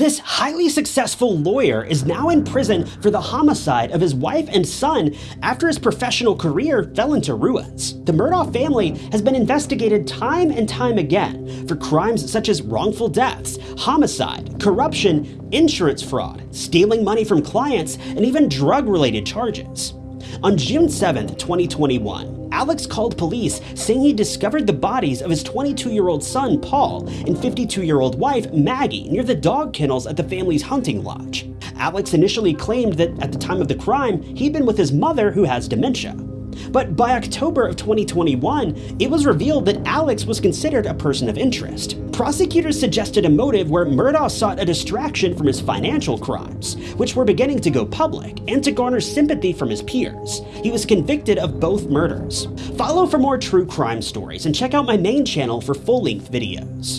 This highly successful lawyer is now in prison for the homicide of his wife and son after his professional career fell into ruins. The Murdaugh family has been investigated time and time again for crimes such as wrongful deaths, homicide, corruption, insurance fraud, stealing money from clients, and even drug-related charges. On June 7, 2021, Alex called police saying he discovered the bodies of his 22-year-old son Paul and 52-year-old wife Maggie near the dog kennels at the family's hunting lodge. Alex initially claimed that at the time of the crime, he'd been with his mother who has dementia. But by October of 2021, it was revealed that Alex was considered a person of interest. Prosecutors suggested a motive where Murdaugh sought a distraction from his financial crimes, which were beginning to go public, and to garner sympathy from his peers. He was convicted of both murders. Follow for more true crime stories and check out my main channel for full-length videos.